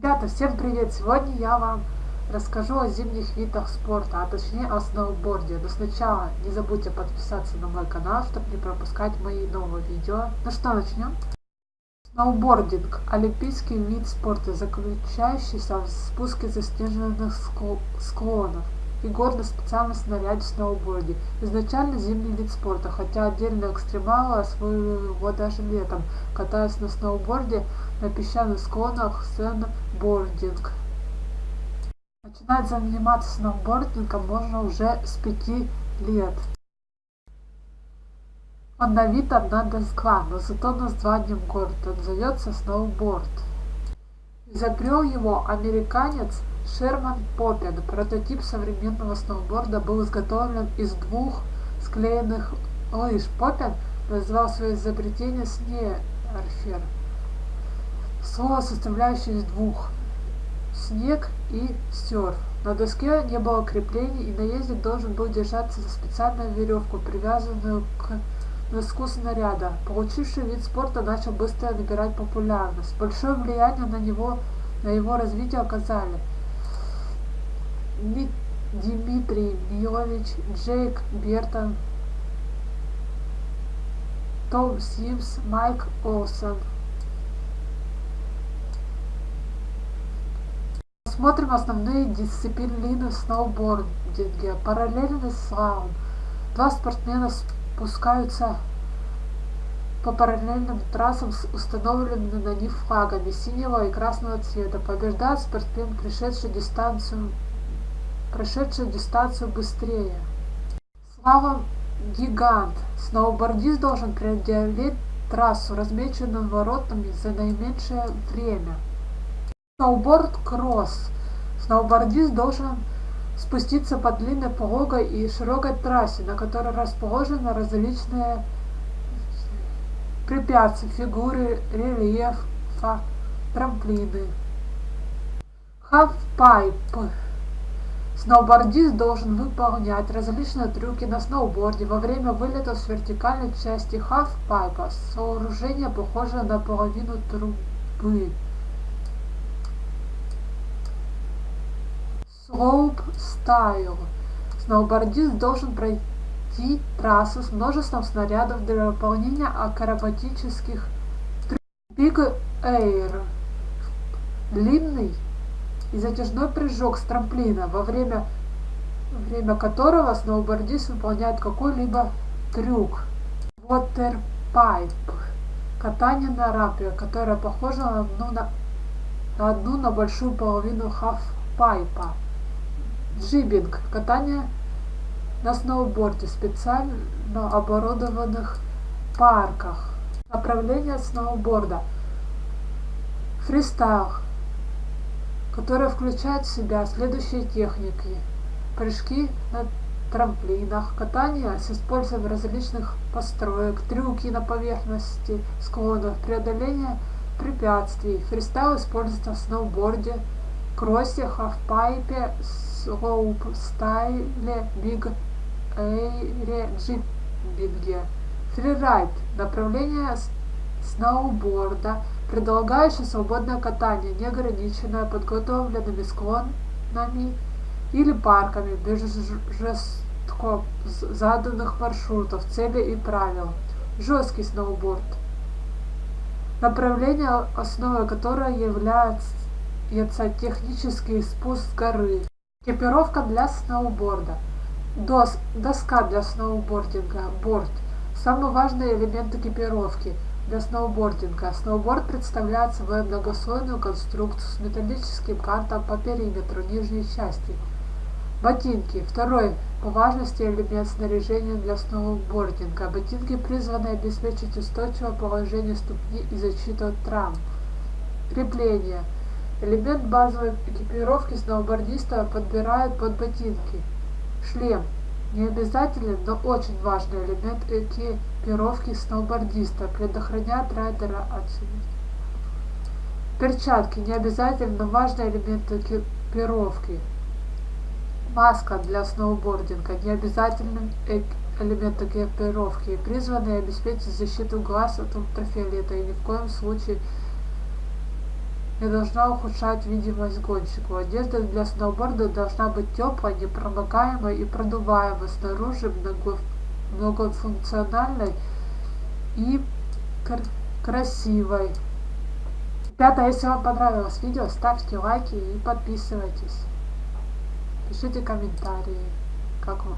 Ребята, всем привет! Сегодня я вам расскажу о зимних видах спорта, а точнее о сноуборде. Но сначала не забудьте подписаться на мой канал, чтобы не пропускать мои новые видео. Ну что, начнем? Сноубординг – олимпийский вид спорта, заключающийся в спуске заснеженных склонов и гордо специальность в наряде сноуборде. Изначально зимний вид спорта, хотя отдельные экстремалы освоили его даже летом, катаясь на сноуборде на песчаных склонах сноубординг. Начинать заниматься сноубордингом можно уже с пяти лет. Он на вид одна доска, но зато названием город он зовется сноуборд. Изобрел его американец Шерман Поппин. Прототип современного сноуборда был изготовлен из двух склеенных лыж. Поппин назвал свое изобретение снерфер. Слово, составляющее из двух снег и серф. На доске не было креплений, и наездник должен был держаться за специальную веревку, привязанную к носку снаряда. Получивший вид спорта начал быстро набирать популярность. Большое влияние на него на его развитие оказали Дмитрий Милович, Джейк Бертон, Том Симс, Майк Олсон. Смотрим основные дисциплины в сноубординге. Параллельный слалом. Два спортсмена спускаются по параллельным трассам с установленными на них флагами синего и красного цвета. Побеждает спортсмен, пришедший дистанцию прошедший дистанцию быстрее. Слава гигант! Сноубордист должен преодолеть трассу, размеченную воротами за наименьшее время. Сноуборд-кросс. Сноубордист должен спуститься по длинной, пологой и широкой трассе, на которой расположены различные препятствия, фигуры, рельефа, трамплины. Half-pipe. Сноубордист должен выполнять различные трюки на сноуборде во время вылета с вертикальной части халфпайпа, сооружение похожее на половину трубы. Style. Сноубордист должен пройти трассу с множеством снарядов для выполнения акробатических трюков. Big Air. Длинный и затяжной прыжок с трамплина, во время, время которого сноубордист выполняет какой-либо трюк. Waterpipe – катание на рампе, которое похоже на одну на, на, одну на большую половину хафпайпа. Джибинг – катание на сноуборде в специально оборудованных парках. Направление сноуборда. Фристайл которая включает в себя следующие техники. Прыжки на трамплинах, катание с использованием различных построек, трюки на поверхности склонов, преодоление препятствий. Фристайл используется в сноуборде, кроссе, хафпайпе, слоупстайле, биг эйре, джиббинге. Фрирайд – направление сноуборда – предлагающий свободное катание, не ограниченное подготовленными склонами или парками без жестко заданных маршрутов, целей и правил. Жесткий сноуборд. Направление, основой которого является технический спуск горы. Экипировка для сноуборда. Дос, доска для сноубординга, борт. Самый важный элемент экипировки – для сноубординга. Сноуборд представляет собой многослойную конструкцию с металлическим кантом по периметру нижней части. Ботинки. Второй по важности элемент снаряжения для сноубординга. Ботинки призваны обеспечить устойчивое положение ступни и защиту от травм. Крепление. Элемент базовой экипировки сноубордиста подбирают под ботинки. Шлем. Не обязательный, но очень важный элемент экипировки сноубордиста, предохраняет райдера от Перчатки – не обязательно, но важный элемент экипировки. Маска для сноубординга – не обязательный элемент экипировки, призванный обеспечить защиту глаз от ультрафиолета и ни в коем случае не должна ухудшать видимость гонщику. Одежда для сноуборда должна быть теплой, непромокаемой и продуваемой снаружи, много, многофункциональной и красивой. Ребята, если вам понравилось видео, ставьте лайки и подписывайтесь. Пишите комментарии. Как вам?